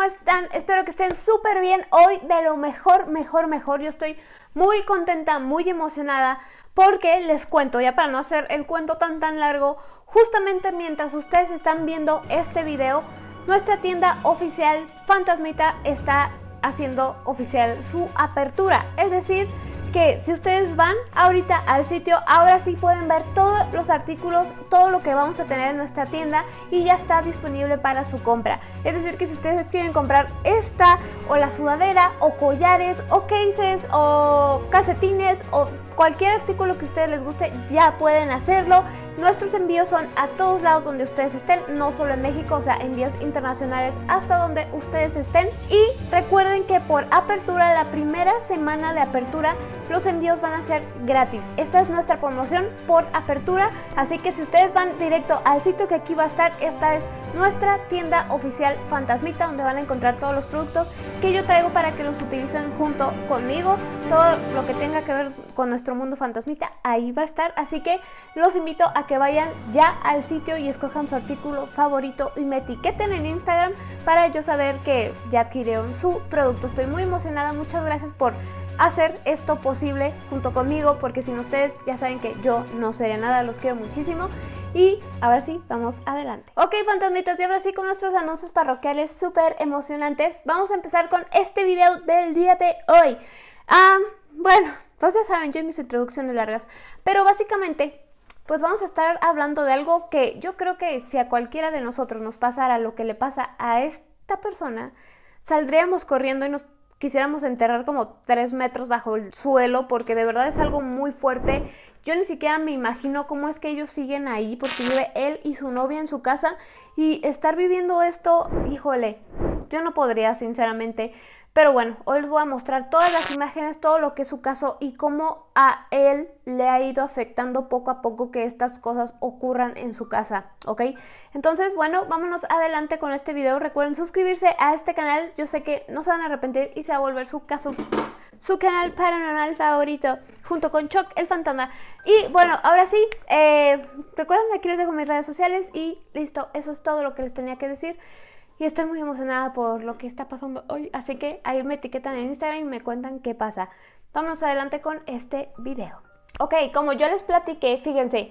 ¿cómo están? Espero que estén súper bien hoy, de lo mejor, mejor, mejor. Yo estoy muy contenta, muy emocionada, porque les cuento, ya para no hacer el cuento tan tan largo, justamente mientras ustedes están viendo este video, nuestra tienda oficial Fantasmita está haciendo oficial su apertura, es decir, que si ustedes van ahorita al sitio, ahora sí pueden ver todos los artículos, todo lo que vamos a tener en nuestra tienda y ya está disponible para su compra. Es decir, que si ustedes quieren comprar esta o la sudadera o collares o cases o calcetines o cualquier artículo que a ustedes les guste ya pueden hacerlo. Nuestros envíos son a todos lados donde ustedes estén, no solo en México, o sea, envíos internacionales hasta donde ustedes estén. Y recuerden que por apertura, la primera semana de apertura, los envíos van a ser gratis. Esta es nuestra promoción por apertura, así que si ustedes van directo al sitio que aquí va a estar, esta es nuestra tienda oficial Fantasmita, donde van a encontrar todos los productos que yo traigo para que los utilicen junto conmigo. Todo lo que tenga que ver con nuestro mundo fantasmita, ahí va a estar. Así que los invito a que vayan ya al sitio y escojan su artículo favorito y me etiqueten en Instagram para yo saber que ya adquirieron su producto. Estoy muy emocionada, muchas gracias por hacer esto posible junto conmigo porque sin ustedes ya saben que yo no sería nada, los quiero muchísimo y ahora sí, vamos adelante. Ok, fantasmitas, y ahora sí con nuestros anuncios parroquiales súper emocionantes, vamos a empezar con este video del día de hoy. Ah, bueno, pues ya saben, yo en mis introducciones largas, pero básicamente pues vamos a estar hablando de algo que yo creo que si a cualquiera de nosotros nos pasara lo que le pasa a esta persona, saldríamos corriendo y nos quisiéramos enterrar como tres metros bajo el suelo porque de verdad es algo muy fuerte. Yo ni siquiera me imagino cómo es que ellos siguen ahí porque vive él y su novia en su casa y estar viviendo esto, híjole, yo no podría sinceramente. Pero bueno, hoy les voy a mostrar todas las imágenes, todo lo que es su caso y cómo a él le ha ido afectando poco a poco que estas cosas ocurran en su casa, ¿ok? Entonces, bueno, vámonos adelante con este video. Recuerden suscribirse a este canal, yo sé que no se van a arrepentir y se va a volver su caso, su canal paranormal favorito, junto con Chuck el fantasma. Y bueno, ahora sí, eh, recuerden, aquí les dejo mis redes sociales y listo, eso es todo lo que les tenía que decir y estoy muy emocionada por lo que está pasando hoy, así que ahí me etiquetan en Instagram y me cuentan qué pasa. Vamos adelante con este video. Ok, como yo les platiqué, fíjense,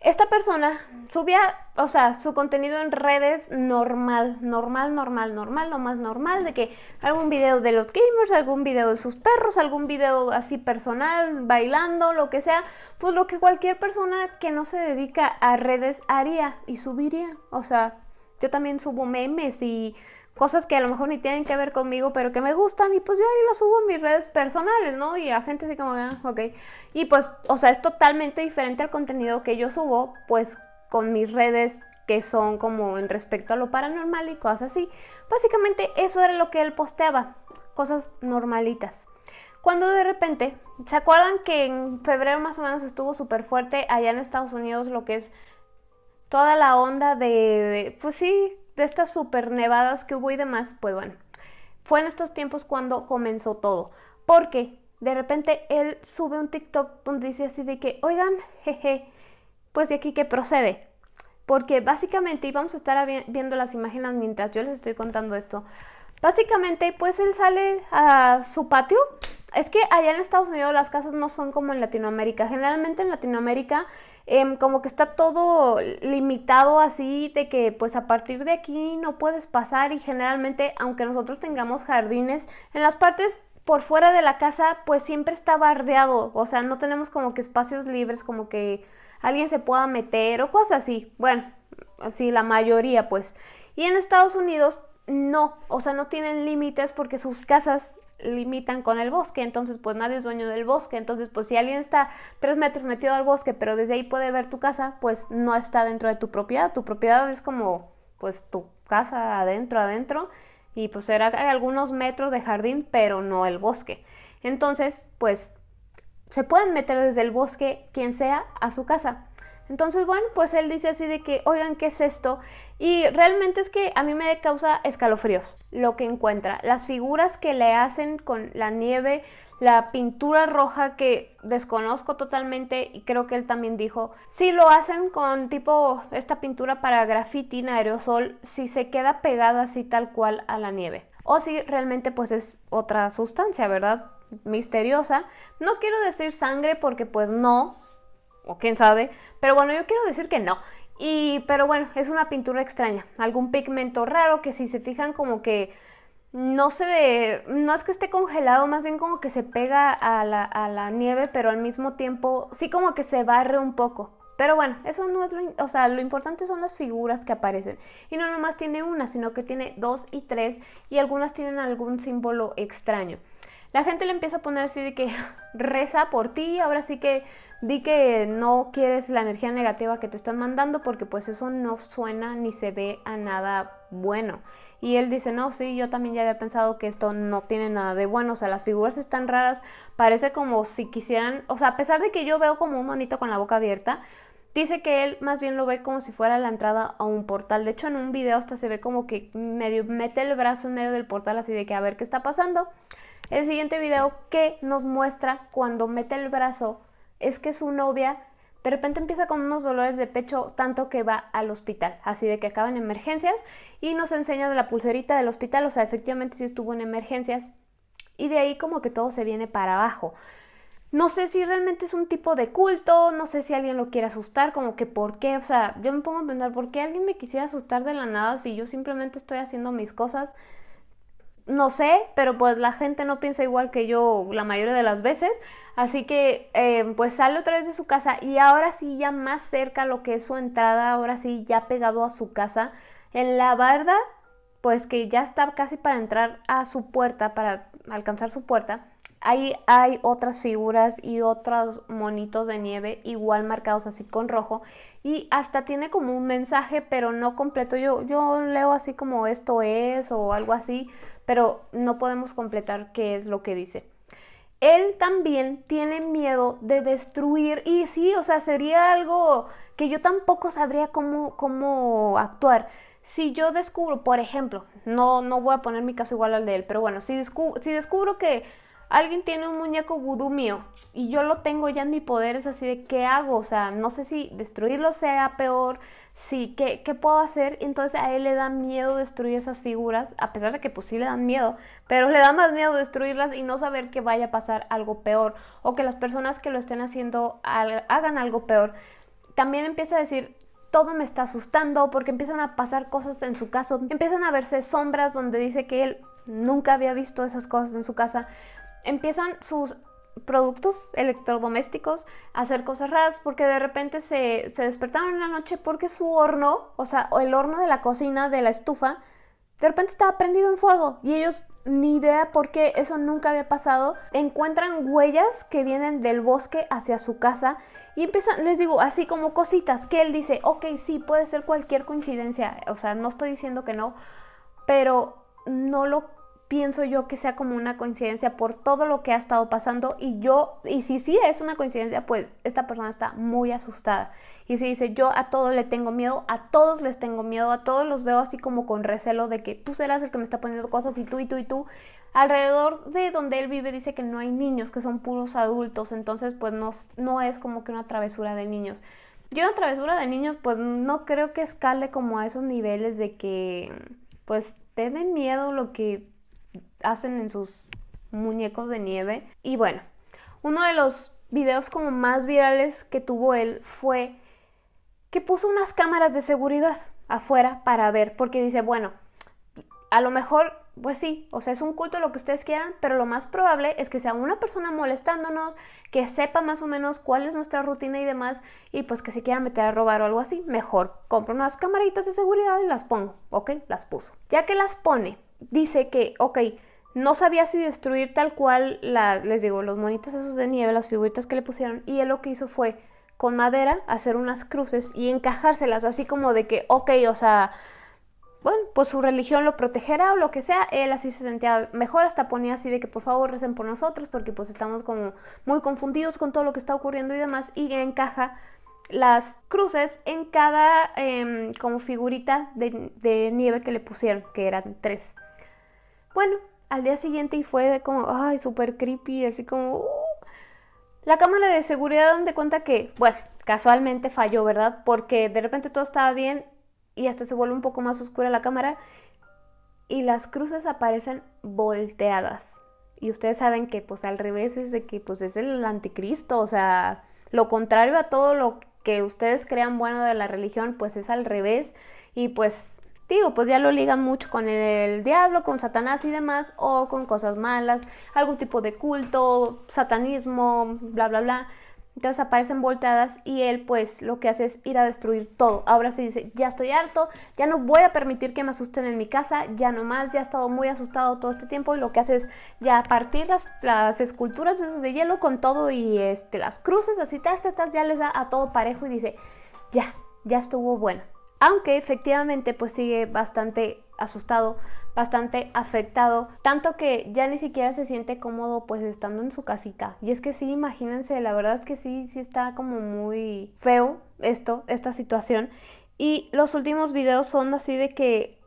esta persona subía, o sea, su contenido en redes normal, normal, normal, normal, lo más normal, de que algún video de los gamers, algún video de sus perros, algún video así personal, bailando, lo que sea, pues lo que cualquier persona que no se dedica a redes haría y subiría, o sea, yo también subo memes y cosas que a lo mejor ni tienen que ver conmigo, pero que me gustan y pues yo ahí las subo en mis redes personales, ¿no? Y la gente así como, ah, ok. Y pues, o sea, es totalmente diferente al contenido que yo subo, pues con mis redes que son como en respecto a lo paranormal y cosas así. Básicamente eso era lo que él posteaba, cosas normalitas. Cuando de repente, ¿se acuerdan que en febrero más o menos estuvo súper fuerte allá en Estados Unidos lo que es toda la onda de, pues sí, de estas super nevadas que hubo y demás, pues bueno, fue en estos tiempos cuando comenzó todo. Porque de repente él sube un TikTok donde dice así de que, oigan, jeje, pues de aquí que procede. Porque básicamente, y vamos a estar viendo las imágenes mientras yo les estoy contando esto, básicamente pues él sale a su patio. Es que allá en Estados Unidos las casas no son como en Latinoamérica. Generalmente en Latinoamérica Em, como que está todo limitado así de que pues a partir de aquí no puedes pasar y generalmente aunque nosotros tengamos jardines en las partes por fuera de la casa pues siempre está bardeado, o sea no tenemos como que espacios libres como que alguien se pueda meter o cosas así, bueno, así la mayoría pues. Y en Estados Unidos no, o sea no tienen límites porque sus casas limitan con el bosque, entonces pues nadie es dueño del bosque, entonces pues si alguien está tres metros metido al bosque, pero desde ahí puede ver tu casa, pues no está dentro de tu propiedad, tu propiedad es como pues tu casa adentro, adentro, y pues será algunos metros de jardín, pero no el bosque. Entonces pues se pueden meter desde el bosque quien sea a su casa. Entonces, bueno, pues él dice así de que, oigan, ¿qué es esto? Y realmente es que a mí me causa escalofríos lo que encuentra. Las figuras que le hacen con la nieve, la pintura roja que desconozco totalmente y creo que él también dijo, si lo hacen con tipo esta pintura para graffiti en aerosol, si se queda pegada así tal cual a la nieve. O si realmente pues es otra sustancia, ¿verdad? Misteriosa. No quiero decir sangre porque pues no, o quién sabe, pero bueno, yo quiero decir que no. Y, pero bueno, es una pintura extraña, algún pigmento raro que si se fijan como que no se de, no es que esté congelado, más bien como que se pega a la, a la, nieve, pero al mismo tiempo sí como que se barre un poco. Pero bueno, eso no es lo, o sea, lo importante son las figuras que aparecen. Y no nomás tiene una, sino que tiene dos y tres y algunas tienen algún símbolo extraño la gente le empieza a poner así de que reza por ti, ahora sí que di que no quieres la energía negativa que te están mandando porque pues eso no suena ni se ve a nada bueno. Y él dice, no, sí, yo también ya había pensado que esto no tiene nada de bueno, o sea, las figuras están raras, parece como si quisieran, o sea, a pesar de que yo veo como un monito con la boca abierta, Dice que él más bien lo ve como si fuera la entrada a un portal. De hecho, en un video hasta se ve como que medio mete el brazo en medio del portal así de que a ver qué está pasando. El siguiente video que nos muestra cuando mete el brazo es que su novia de repente empieza con unos dolores de pecho tanto que va al hospital, así de que acaba en emergencias y nos enseña de la pulserita del hospital, o sea, efectivamente sí estuvo en emergencias y de ahí como que todo se viene para abajo. No sé si realmente es un tipo de culto, no sé si alguien lo quiere asustar, como que por qué, o sea, yo me pongo a pensar, ¿por qué alguien me quisiera asustar de la nada si yo simplemente estoy haciendo mis cosas? no sé, pero pues la gente no piensa igual que yo la mayoría de las veces. Así que eh, pues sale otra vez de su casa y ahora sí ya más cerca lo que es su entrada, ahora sí ya pegado a su casa, en la barda, pues que ya está casi para entrar a su puerta, para alcanzar su puerta. Ahí hay otras figuras y otros monitos de nieve igual marcados así con rojo y hasta tiene como un mensaje pero no completo. Yo, yo leo así como esto es o algo así, pero no podemos completar qué es lo que dice. Él también tiene miedo de destruir y sí, o sea, sería algo que yo tampoco sabría cómo, cómo actuar. Si yo descubro, por ejemplo, no, no voy a poner mi caso igual al de él, pero bueno, si, si descubro que alguien tiene un muñeco vudú mío y yo lo tengo ya en mi poder, es así de qué hago, o sea, no sé si destruirlo sea peor, sí, ¿qué, ¿qué, puedo hacer? Entonces a él le da miedo destruir esas figuras, a pesar de que pues sí le dan miedo, pero le da más miedo destruirlas y no saber que vaya a pasar algo peor o que las personas que lo estén haciendo hagan algo peor. También empieza a decir, todo me está asustando porque empiezan a pasar cosas en su casa, empiezan a verse sombras donde dice que él nunca había visto esas cosas en su casa empiezan sus productos electrodomésticos a hacer cosas raras porque de repente se, se, despertaron en la noche porque su horno, o sea, el horno de la cocina, de la estufa, de repente estaba prendido en fuego y ellos ni idea por qué eso nunca había pasado. Encuentran huellas que vienen del bosque hacia su casa y empiezan, les digo, así como cositas que él dice, ok, sí, puede ser cualquier coincidencia, o sea, no estoy diciendo que no, pero no lo pienso yo que sea como una coincidencia por todo lo que ha estado pasando y yo, y si sí es una coincidencia, pues esta persona está muy asustada. Y si dice, yo a todos le tengo miedo, a todos les tengo miedo, a todos los veo así como con recelo de que tú serás el que me está poniendo cosas y tú y tú y tú. Alrededor de donde él vive dice que no hay niños, que son puros adultos, entonces pues no, no es como que una travesura de niños. Yo una travesura de niños pues no creo que escale como a esos niveles de que pues te miedo lo que hacen en sus muñecos de nieve. Y bueno, uno de los videos como más virales que tuvo él fue que puso unas cámaras de seguridad afuera para ver, porque dice, bueno, a lo mejor, pues sí, o sea, es un culto lo que ustedes quieran, pero lo más probable es que sea una persona molestándonos, que sepa más o menos cuál es nuestra rutina y demás, y pues que se quiera meter a robar o algo así, mejor compro unas camaritas de seguridad y las pongo, ¿ok? Las puso. Ya que las pone, dice que, ok, no sabía si destruir tal cual, la, les digo, los monitos esos de nieve, las figuritas que le pusieron, y él lo que hizo fue con madera hacer unas cruces y encajárselas, así como de que, ok, o sea, bueno, pues su religión lo protegerá o lo que sea, él así se sentía mejor, hasta ponía así de que por favor recen por nosotros porque pues estamos como muy confundidos con todo lo que está ocurriendo y demás, y encaja las cruces en cada em, como figurita de, de, nieve que le pusieron, que eran tres. Bueno, al día siguiente y fue como, ay, súper creepy, así como... Uh. La cámara de seguridad donde cuenta que, bueno, casualmente falló, ¿verdad? Porque de repente todo estaba bien y hasta se vuelve un poco más oscura la cámara y las cruces aparecen volteadas. Y ustedes saben que pues al revés es de que pues es el anticristo, o sea, lo contrario a todo lo que ustedes crean bueno de la religión, pues es al revés. Y pues digo, pues ya lo ligan mucho con el diablo, con Satanás y demás, o con cosas malas, algún tipo de culto, satanismo, bla, bla, bla. Entonces aparecen volteadas y él pues lo que hace es ir a destruir todo. Ahora se dice, ya estoy harto, ya no voy a permitir que me asusten en mi casa, ya no más, ya he estado muy asustado todo este tiempo y lo que hace es ya partir las, las esculturas esas de hielo con todo y este, las cruces, así, estas, estas ya les da a todo parejo y dice, ya, ya estuvo bueno. Aunque efectivamente pues sigue bastante asustado, bastante afectado, tanto que ya ni siquiera se siente cómodo pues estando en su casita. Y es que sí, imagínense, la verdad es que sí, sí está como muy feo esto, esta situación. Y los últimos videos son así de que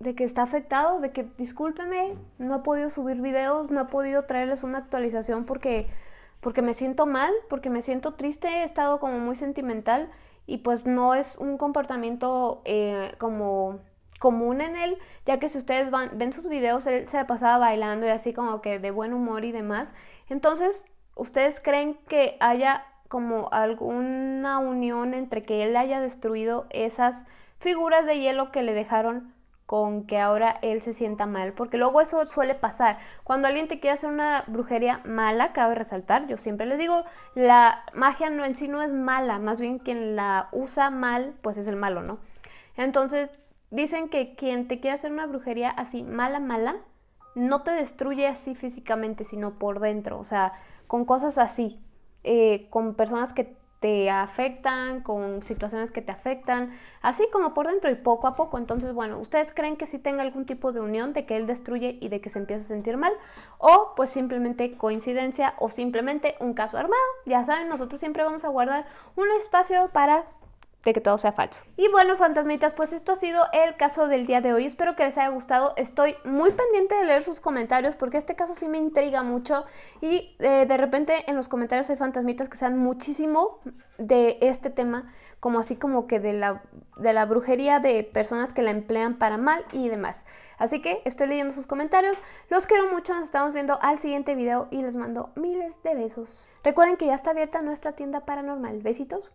de que está afectado, de que discúlpeme, no he podido subir videos, no he podido traerles una actualización porque porque me siento mal, porque me siento triste, he estado como muy sentimental y pues no es un comportamiento eh, como común en él, ya que si ustedes van, ven sus videos, él se la pasaba bailando y así como que de buen humor y demás. Entonces, ¿ustedes creen que haya como alguna unión entre que él haya destruido esas figuras de hielo que le dejaron con que ahora él se sienta mal, porque luego eso suele pasar. Cuando alguien te quiere hacer una brujería mala, cabe resaltar, yo siempre les digo, la magia no, en sí no es mala, más bien quien la usa mal, pues es el malo, ¿no? Entonces, dicen que quien te quiere hacer una brujería así mala, mala, no te destruye así físicamente, sino por dentro, o sea, con cosas así, eh, con personas que te afectan, con situaciones que te afectan, así como por dentro y poco a poco. Entonces, bueno, ¿ustedes creen que sí tenga algún tipo de unión de que él destruye y de que se empieza a sentir mal? O pues simplemente coincidencia o simplemente un caso armado. Ya saben, nosotros siempre vamos a guardar un espacio para de que todo sea falso. Y bueno, fantasmitas, pues esto ha sido el caso del día de hoy. Espero que les haya gustado. Estoy muy pendiente de leer sus comentarios porque este caso sí me intriga mucho y eh, de repente en los comentarios hay fantasmitas que sean muchísimo de este tema, como así como que de la, de la brujería de personas que la emplean para mal y demás. Así que estoy leyendo sus comentarios. Los quiero mucho, nos estamos viendo al siguiente video y les mando miles de besos. Recuerden que ya está abierta nuestra tienda paranormal. Besitos.